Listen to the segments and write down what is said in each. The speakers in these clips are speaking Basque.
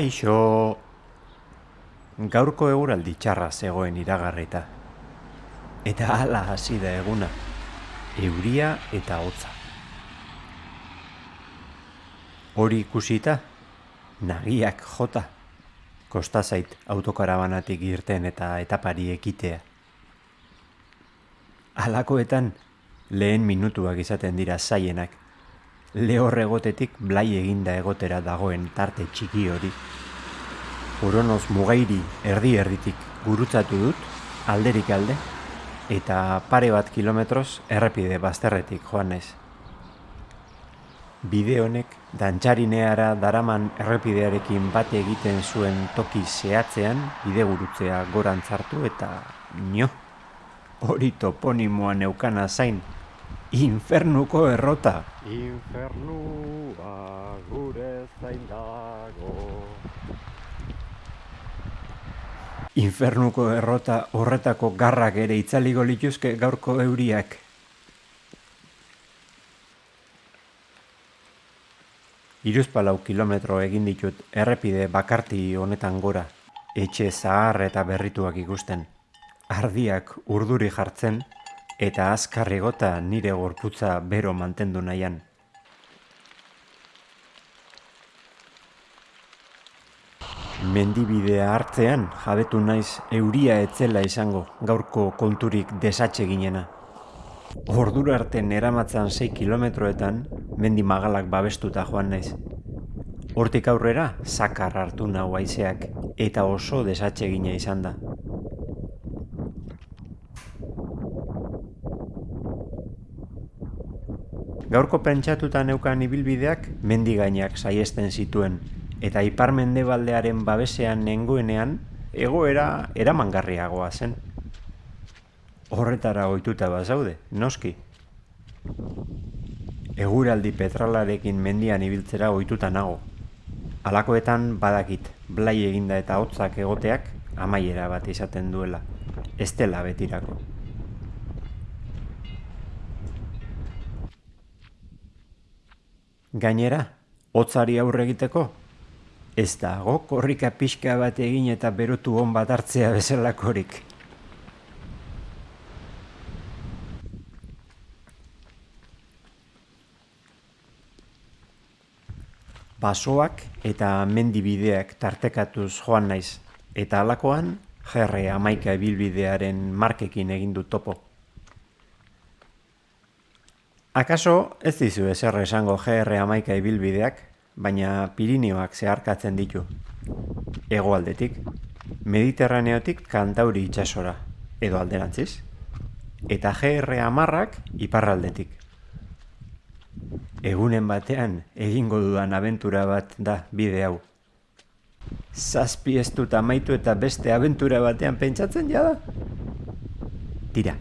Kaixo, gaurko eguraldi txarra zegoen iragarrita. Eta hala hasi da eguna, euria eta hotza. Hori ikusita, nagiak jota, kosta zait autokarabanatik irten eta etapari ekitea. Halakoetan, lehen minutuak izaten dira zaienak, lehor egotetik blai eginda egotera dagoen tarte txiki hori. Uronoz mugairi erdi erditik gurutzatu dut, alderik alde, eta pare bat kilometroz errepide bazterretik joan naiz. Bide honek dantxarineara daraman errepidearekin bat egiten zuen toki zehatzean bide gurutzea gorantzartu eta nio. Hori toponimoa neukana zain, infernuko errota. Infernua gure zain dago Infernuko errota horretako garrak ere itzaliko lituzke gaurko euriak. Iruzpalau kilometro egin ditut errepide bakarti honetan gora, etxe zahar eta berrituak ikusten. Ardiak urduri jartzen eta azkarrigota nire gorputza bero mantendu nahian. Mendibidea hartzean jabetu naiz euria etzela izango gaurko konturik desatxe ginena. Ordura arte neramatzan 6 kilometroetan mendi magalak babestuta joan naiz. Hortik aurrera zakar hartu nau haizeak eta oso desatxe gine izan da. Gaurko pentsatuta neukan ibilbideak mendi gainak saiesten zituen eta ipar mendebaldearen babesean nengoenean egoera eramangarriagoa zen. Horretara ohituta bazaude, noski. Eguraldi petralarekin mendian ibiltzera ohituta nago. Halakoetan badakit, blai eginda eta hotzak egoteak amaiera bat izaten duela, ez dela betirako. Gainera, hotzari aurre egiteko, ez dago korrika pixka bat egin eta berotu hon bat hartzea bezalakorik. Basoak eta mendibideak tartekatuz joan naiz, eta halakoan jerre amaika ebilbidearen markekin egin du topo. Akaso ez dizu ezer esango GR amaika ibilbideak, baina Pirinioak zeharkatzen ditu. Hegoaldetik, Mediterraneotik kantauri itsasora, edo alderantziz, eta GR amarrak iparraldetik. Egunen batean egingo dudan abentura bat da bide hau. Zazpi ez dut amaitu eta beste abentura batean pentsatzen jada? Tira,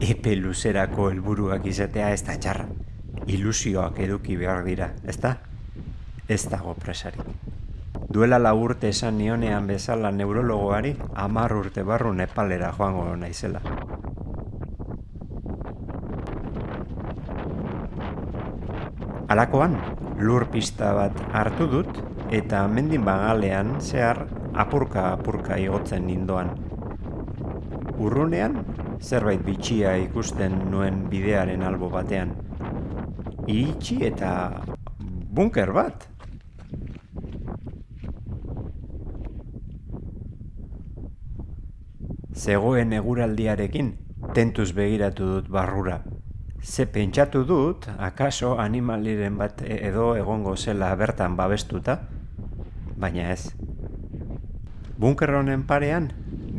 epe luzerako helburuak izatea ez da txarra. Ilusioak eduki behar dira, ez da? Ez dago presarik. Duela la urte esan nionean bezala neurologoari, amar urte barru nepalera joango naizela. Alakoan, lur pista bat hartu dut eta mendin bagalean zehar apurka-apurka igotzen nindoan. Urrunean, zerbait bitxia ikusten nuen bidearen albo batean. Iritsi eta bunker bat. Zegoen eguraldiarekin, tentuz begiratu dut barrura. Ze pentsatu dut, akaso animaliren bat edo egongo zela bertan babestuta, baina ez. Bunker honen parean,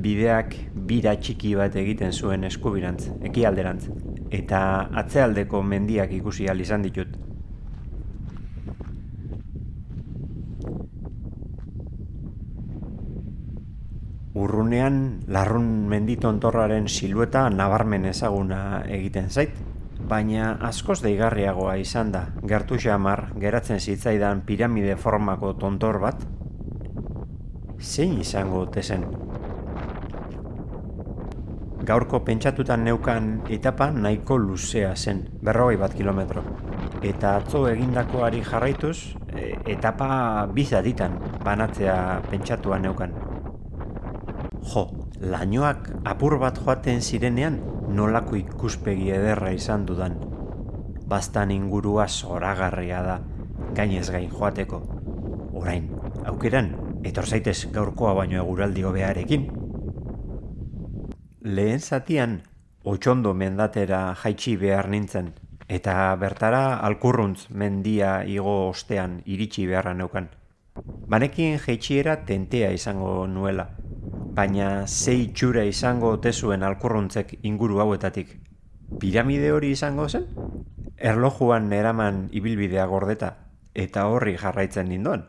bideak bira txiki bat egiten zuen eskubirantz, ekialderantz, eta atzealdeko mendiak ikusi al izan ditut. Urrunean, larrun menditontorraren silueta nabarmen ezaguna egiten zait, baina askoz deigarriagoa izan da, gertu xamar, geratzen zitzaidan piramide formako tontor bat, zein izango tezen? Gaurko pentsatutan neukan etapa nahiko luzea zen, berrogei bat kilometro. eta atzo egindakoari jarraituz, e, etapa bizaditan banatzea pentsatua neukan. Jo, lainoak apur bat joaten zirenean nolako ikuspegi ederra izan dudan. Bastan ingurua zoragarria da, gainez gain joateko. Orain, aukeran, etor zaitez gaurkoa baino eguraldi hobearekin. Lehen zatian, otxondo mendatera jaitsi behar nintzen, eta bertara alkurruntz mendia igo ostean iritsi beharra neukan. Banekin jaitshiera tentea izango nuela, baina zei txura izango tezuen alkurruntzek inguru hauetatik. Piramide hori izango zen? Erlojuan eraman ibilbidea gordeta, eta horri jarraitzen nindoan.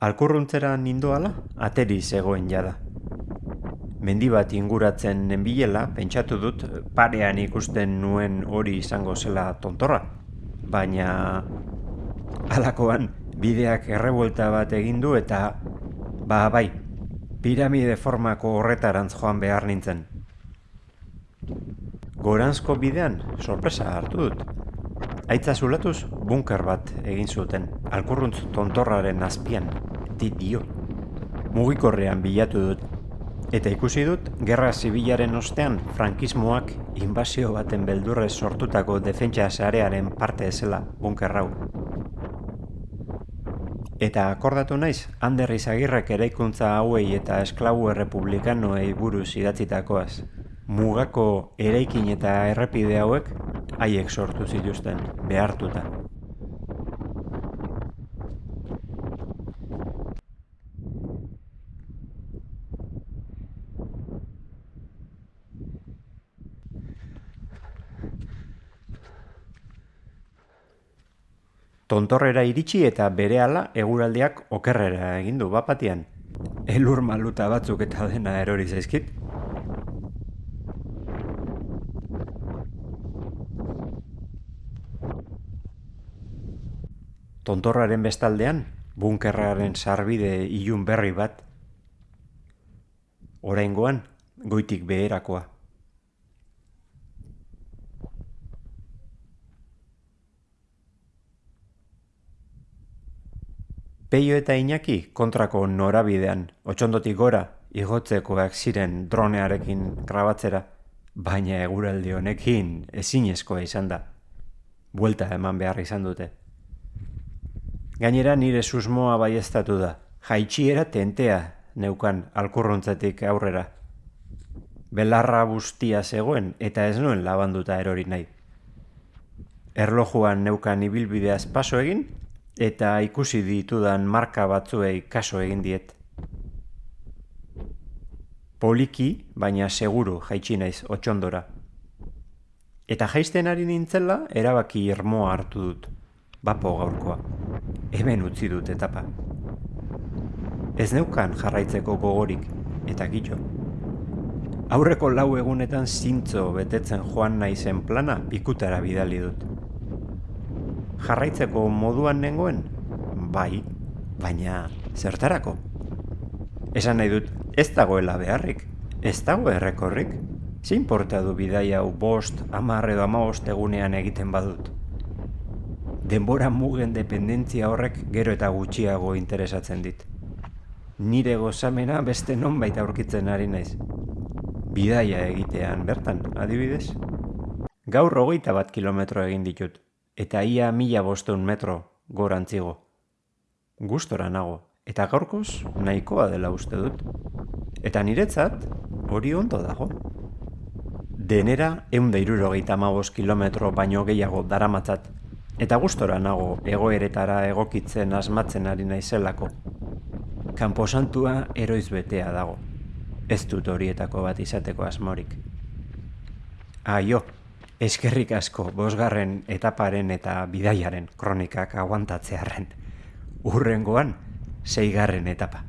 Alkurruntzera nindoala, ateri zegoen jada mendi bat inguratzen nenbilela, pentsatu dut parean ikusten nuen hori izango zela tontorra. Baina alakoan bideak errebuelta bat egin du eta ba bai, piramide formako horretarantz joan behar nintzen. Goranzko bidean sorpresa hartu dut. Aitza zulatuz bunker bat egin zuten, alkurruntz tontorraren azpian, di dio. Mugikorrean bilatu dut, Eta ikusi dut, gerra zibilaren ostean frankismoak inbazio baten beldurrez sortutako defentsa sarearen parte ezela bunkerrau. Eta akordatu naiz, Ander Izagirrek eraikuntza hauei eta esklabu errepublikanoei buruz idatzitakoaz. Mugako eraikin eta errepide hauek haiek sortu zituzten, behartuta. Tontorrera iritsi eta berehala eguraldiak okerrera egin du bapatian. Elur maluta batzuk eta dena erori zaizkit. Tontorraren bestaldean, bunkerraren sarbide ilun berri bat. Oraingoan, goitik beherakoa. Peio eta Iñaki kontrako norabidean, otxondotik gora, igotzekoak ziren dronearekin grabatzera, baina eguraldi honekin ezinezkoa izan da. Buelta eman behar izan dute. Gainera nire susmoa baiestatu da, jaitxiera tentea neukan alkurruntzetik aurrera. Belarra bustia zegoen eta ez nuen labanduta erori nahi. Erlojuan neukan ibilbideaz paso egin eta ikusi ditudan marka batzuei kaso egin diet. Poliki, baina seguru jaitsi naiz otxondora. Eta jaisten ari nintzela, erabaki irmoa hartu dut. Bapo gaurkoa. Hemen utzi dut etapa. Ez neukan jarraitzeko gogorik, eta gitxo. Aurreko lau egunetan zintzo betetzen joan naizen plana pikutara bidali dut jarraitzeko moduan nengoen? Bai, baina zertarako? Esan nahi dut, ez dagoela beharrik, ez dago errekorrik. Zein porta du bidai hau bost, amar edo amabost egunean egiten badut? Denbora mugen dependentzia horrek gero eta gutxiago interesatzen dit. Nire gozamena beste non baita aurkitzen ari naiz. Bidaia egitean bertan, adibidez? Gaur hogeita bat kilometro egin ditut eta ia mila bosteun metro gorantzigo. Gustora nago, eta gaurkoz nahikoa dela uste dut. Eta niretzat hori ondo dago. Denera eunda irurogeita magos kilometro baino gehiago daramatzat, eta gustora nago egoeretara egokitzen asmatzen ari naizelako. Kanposantua eroiz betea dago. Ez dut horietako bat izateko asmorik. Aio, Eskerrik asko, bosgarren etaparen eta bidaiaren kronikak aguantatzearen. Urrengoan, zeigarren etapa.